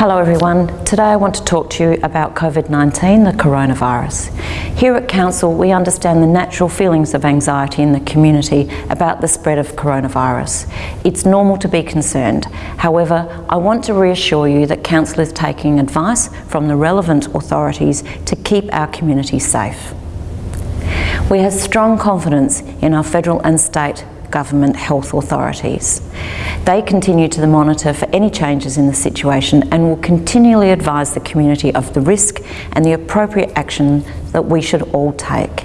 Hello everyone. Today I want to talk to you about COVID-19, the coronavirus. Here at Council we understand the natural feelings of anxiety in the community about the spread of coronavirus. It's normal to be concerned. However, I want to reassure you that Council is taking advice from the relevant authorities to keep our community safe. We have strong confidence in our federal and state government health authorities. They continue to monitor for any changes in the situation and will continually advise the community of the risk and the appropriate action that we should all take.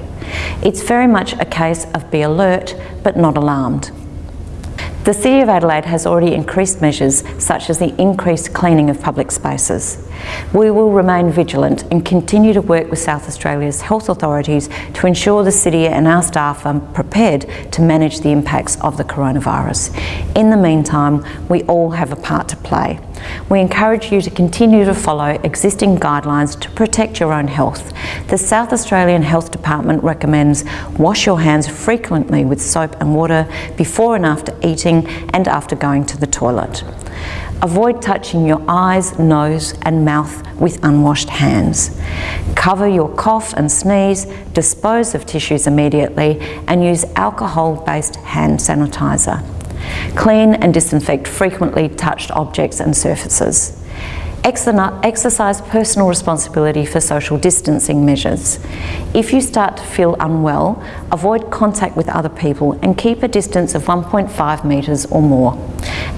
It's very much a case of be alert but not alarmed. The City of Adelaide has already increased measures such as the increased cleaning of public spaces. We will remain vigilant and continue to work with South Australia's health authorities to ensure the City and our staff are prepared to manage the impacts of the coronavirus. In the meantime, we all have a part to play. We encourage you to continue to follow existing guidelines to protect your own health. The South Australian Health Department recommends wash your hands frequently with soap and water before and after eating and after going to the toilet. Avoid touching your eyes, nose and mouth with unwashed hands. Cover your cough and sneeze, dispose of tissues immediately and use alcohol-based hand sanitizer. Clean and disinfect frequently touched objects and surfaces. Exercise personal responsibility for social distancing measures. If you start to feel unwell, avoid contact with other people and keep a distance of 1.5 metres or more.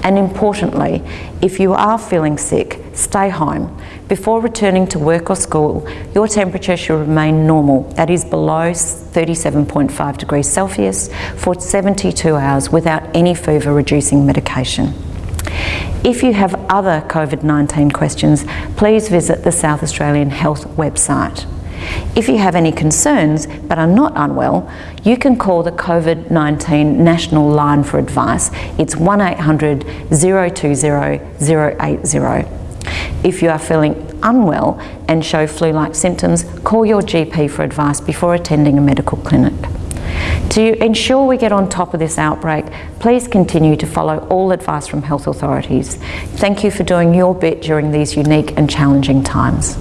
And importantly, if you are feeling sick, stay home. Before returning to work or school, your temperature should remain normal, that is below 37.5 degrees Celsius, for 72 hours without any fever reducing medication. If you have other COVID-19 questions, please visit the South Australian Health website. If you have any concerns but are not unwell, you can call the COVID-19 National Line for advice. It's 1800 020 080. If you are feeling unwell and show flu-like symptoms, call your GP for advice before attending a medical clinic. To ensure we get on top of this outbreak, please continue to follow all advice from health authorities. Thank you for doing your bit during these unique and challenging times.